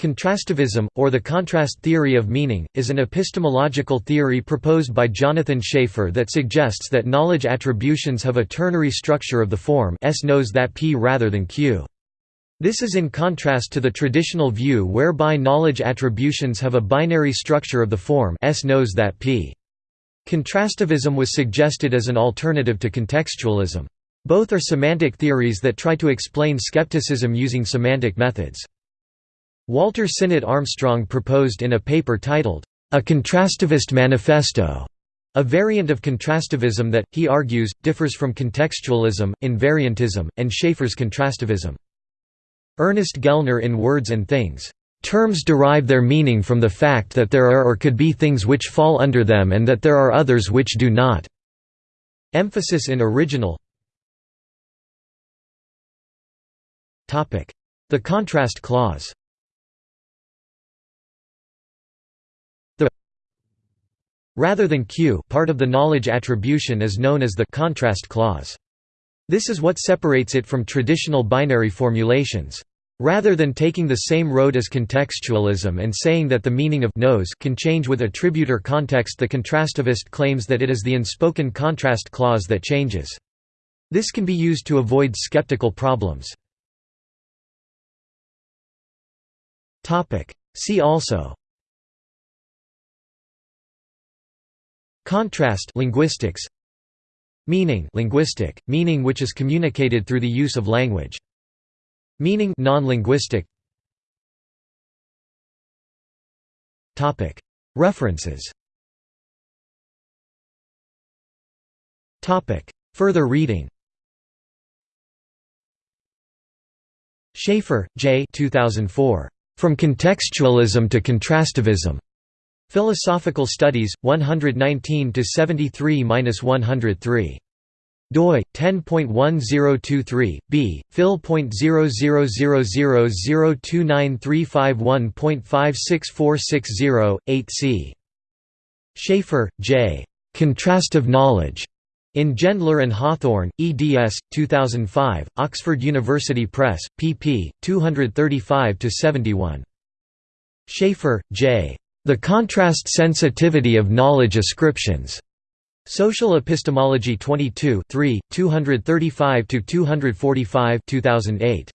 Contrastivism, or the contrast theory of meaning, is an epistemological theory proposed by Jonathan Schaffer that suggests that knowledge attributions have a ternary structure of the form S knows that P rather than Q. This is in contrast to the traditional view whereby knowledge attributions have a binary structure of the form S knows that P. Contrastivism was suggested as an alternative to contextualism. Both are semantic theories that try to explain skepticism using semantic methods. Walter Sinnott Armstrong proposed in a paper titled, A Contrastivist Manifesto, a variant of contrastivism that, he argues, differs from contextualism, invariantism, and Schaffer's contrastivism. Ernest Gellner in Words and Things, "...terms derive their meaning from the fact that there are or could be things which fall under them and that there are others which do not." Emphasis in original The contrast clause Rather than Q part of the knowledge attribution is known as the contrast clause. This is what separates it from traditional binary formulations. Rather than taking the same road as contextualism and saying that the meaning of knows can change with attributor context the contrastivist claims that it is the unspoken contrast clause that changes. This can be used to avoid skeptical problems. See also Contrast linguistics Meaning linguistic, meaning which is communicated through the use of language. Meaning non-linguistic References Further reading Schaffer, J. 2004. From Contextualism to Contrastivism. Philosophical Studies, 119 73-103 doi 10.1023 b phil.000029351.56460 8 c Schaffer, J. Contrastive Knowledge. In Gendler and Hawthorne, eds. 2005, Oxford University Press, pp. 235–71. Schaffer, J. The Contrast Sensitivity of Knowledge Ascriptions. Social Epistemology 22 3, 235–245 2008.